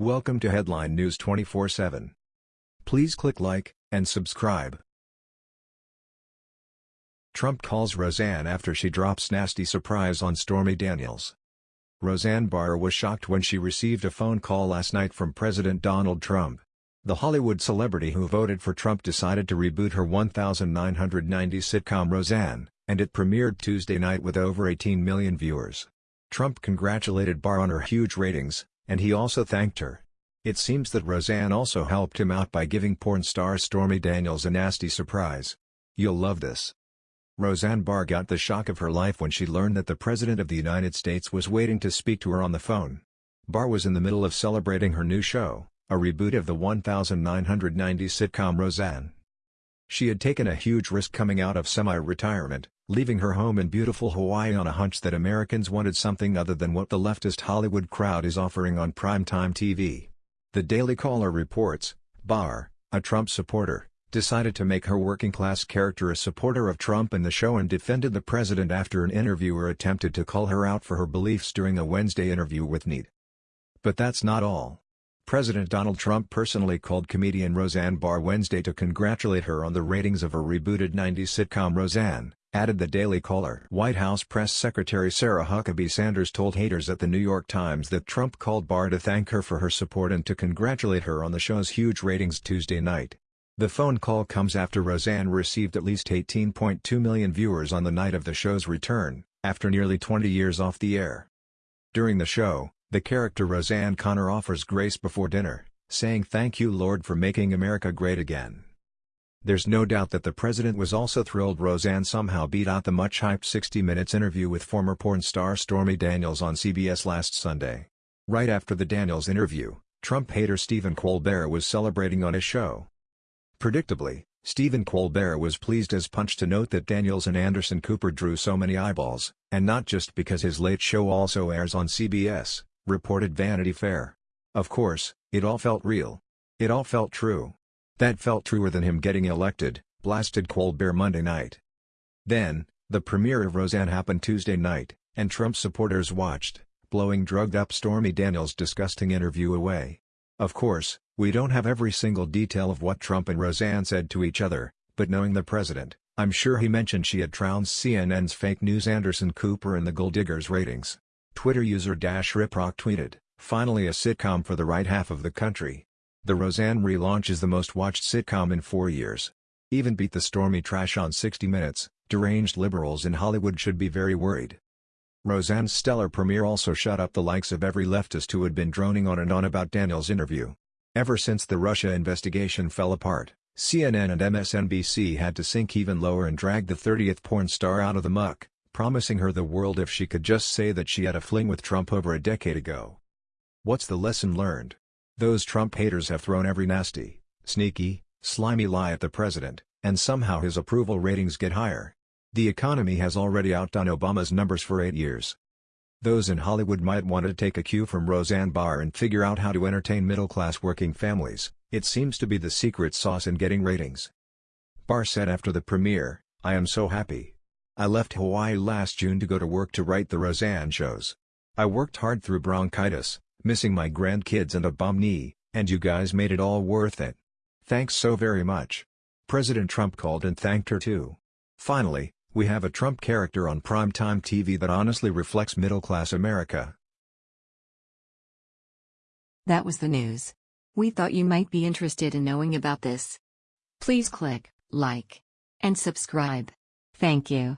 Welcome to Headline News 24/7. Please click like and subscribe. Trump calls Roseanne after she drops nasty surprise on Stormy Daniels. Roseanne Barr was shocked when she received a phone call last night from President Donald Trump. The Hollywood celebrity who voted for Trump decided to reboot her 1990 sitcom Roseanne, and it premiered Tuesday night with over 18 million viewers. Trump congratulated Barr on her huge ratings, and he also thanked her. It seems that Roseanne also helped him out by giving porn star Stormy Daniels a nasty surprise. You'll love this. Roseanne Barr got the shock of her life when she learned that the President of the United States was waiting to speak to her on the phone. Barr was in the middle of celebrating her new show, a reboot of the 1990 sitcom Roseanne. She had taken a huge risk coming out of semi-retirement, leaving her home in beautiful Hawaii on a hunch that Americans wanted something other than what the leftist Hollywood crowd is offering on primetime TV. The Daily Caller reports, Barr, a Trump supporter, decided to make her working-class character a supporter of Trump in the show and defended the president after an interviewer attempted to call her out for her beliefs during a Wednesday interview with Need. But that's not all. President Donald Trump personally called comedian Roseanne Barr Wednesday to congratulate her on the ratings of her rebooted 90s sitcom Roseanne, added the Daily Caller. White House Press Secretary Sarah Huckabee Sanders told haters at the New York Times that Trump called Barr to thank her for her support and to congratulate her on the show's huge ratings Tuesday night. The phone call comes after Roseanne received at least 18.2 million viewers on the night of the show's return, after nearly 20 years off the air. During the show, the character Roseanne Connor offers grace before dinner, saying thank you Lord for making America great again. There's no doubt that the president was also thrilled Roseanne somehow beat out the much-hyped 60 Minutes interview with former porn star Stormy Daniels on CBS last Sunday. Right after the Daniels interview, Trump hater Stephen Colbert was celebrating on his show. Predictably, Stephen Colbert was pleased as punch to note that Daniels and Anderson Cooper drew so many eyeballs, and not just because his late show also airs on CBS, reported Vanity Fair. Of course, it all felt real. It all felt true. That felt truer than him getting elected, blasted Colbert Monday night. Then, the premiere of Roseanne happened Tuesday night, and Trump supporters watched, blowing drugged-up Stormy Daniels' disgusting interview away. Of course, we don't have every single detail of what Trump and Roseanne said to each other, but knowing the president, I'm sure he mentioned she had trounced CNN's fake news Anderson Cooper in the Gold Diggers ratings. Twitter user Dash Riprock tweeted, finally a sitcom for the right half of the country. The Roseanne relaunch is the most watched sitcom in four years. Even beat the stormy trash on 60 Minutes, deranged liberals in Hollywood should be very worried. Roseanne's stellar premiere also shut up the likes of every leftist who had been droning on and on about Daniels' interview. Ever since the Russia investigation fell apart, CNN and MSNBC had to sink even lower and drag the 30th porn star out of the muck, promising her the world if she could just say that she had a fling with Trump over a decade ago. What's the lesson learned? Those Trump haters have thrown every nasty, sneaky, slimy lie at the president, and somehow his approval ratings get higher. The economy has already outdone Obama's numbers for eight years. Those in Hollywood might want to take a cue from Roseanne Barr and figure out how to entertain middle-class working families, it seems to be the secret sauce in getting ratings. Barr said after the premiere, I am so happy. I left Hawaii last June to go to work to write the Roseanne shows. I worked hard through bronchitis, missing my grandkids and a bum knee, and you guys made it all worth it. Thanks so very much. President Trump called and thanked her too. Finally, we have a Trump character on primetime TV that honestly reflects middle-class America. That was the news. We thought you might be interested in knowing about this. Please click like and subscribe. Thank you.